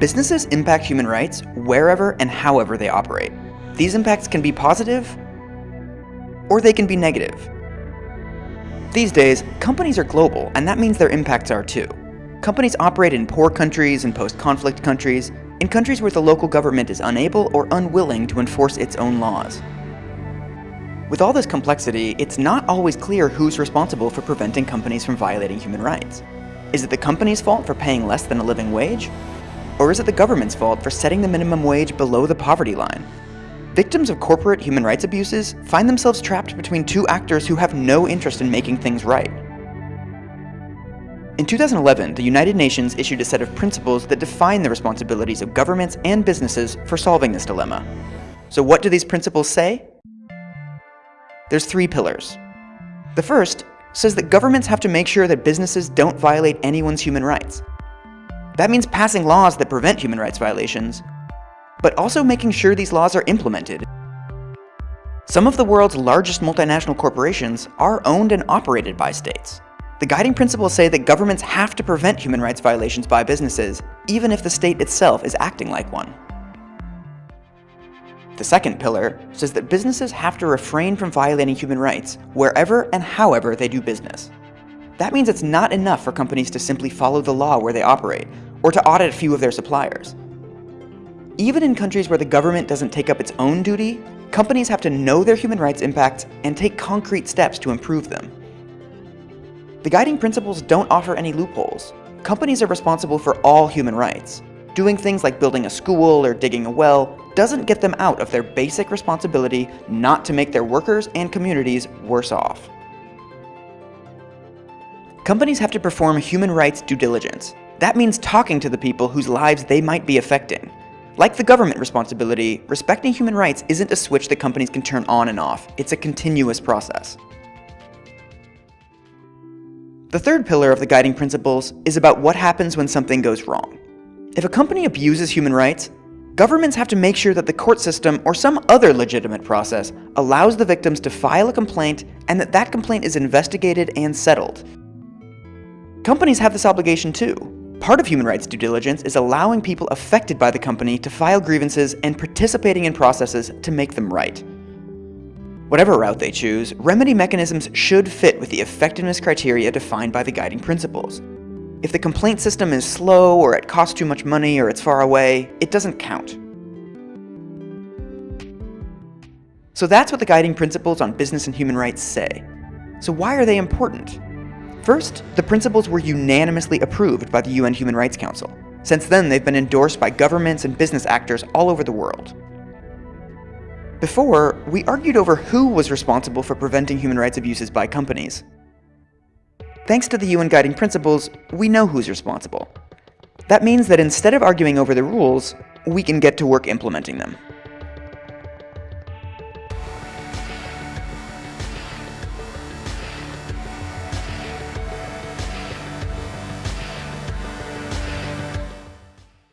Businesses impact human rights wherever and however they operate. These impacts can be positive, or they can be negative. These days, companies are global, and that means their impacts are too. Companies operate in poor countries and post-conflict countries, in countries where the local government is unable or unwilling to enforce its own laws. With all this complexity, it's not always clear who's responsible for preventing companies from violating human rights. Is it the company's fault for paying less than a living wage? Or is it the government's fault for setting the minimum wage below the poverty line? Victims of corporate human rights abuses find themselves trapped between two actors who have no interest in making things right. In 2011, the United Nations issued a set of principles that define the responsibilities of governments and businesses for solving this dilemma. So what do these principles say? There's three pillars. The first says that governments have to make sure that businesses don't violate anyone's human rights. That means passing laws that prevent human rights violations, but also making sure these laws are implemented. Some of the world's largest multinational corporations are owned and operated by states. The guiding principles say that governments have to prevent human rights violations by businesses, even if the state itself is acting like one. The second pillar says that businesses have to refrain from violating human rights wherever and however they do business. That means it's not enough for companies to simply follow the law where they operate, or to audit a few of their suppliers. Even in countries where the government doesn't take up its own duty, companies have to know their human rights impacts and take concrete steps to improve them. The guiding principles don't offer any loopholes. Companies are responsible for all human rights. Doing things like building a school or digging a well doesn't get them out of their basic responsibility not to make their workers and communities worse off. Companies have to perform human rights due diligence. That means talking to the people whose lives they might be affecting. Like the government responsibility, respecting human rights isn't a switch that companies can turn on and off. It's a continuous process. The third pillar of the guiding principles is about what happens when something goes wrong. If a company abuses human rights, Governments have to make sure that the court system or some other legitimate process allows the victims to file a complaint and that that complaint is investigated and settled. Companies have this obligation too. Part of human rights due diligence is allowing people affected by the company to file grievances and participating in processes to make them right. Whatever route they choose, remedy mechanisms should fit with the effectiveness criteria defined by the guiding principles. If the complaint system is slow, or it costs too much money, or it's far away, it doesn't count. So that's what the guiding principles on business and human rights say. So why are they important? First, the principles were unanimously approved by the UN Human Rights Council. Since then, they've been endorsed by governments and business actors all over the world. Before, we argued over who was responsible for preventing human rights abuses by companies. Thanks to the UN Guiding Principles, we know who's responsible. That means that instead of arguing over the rules, we can get to work implementing them.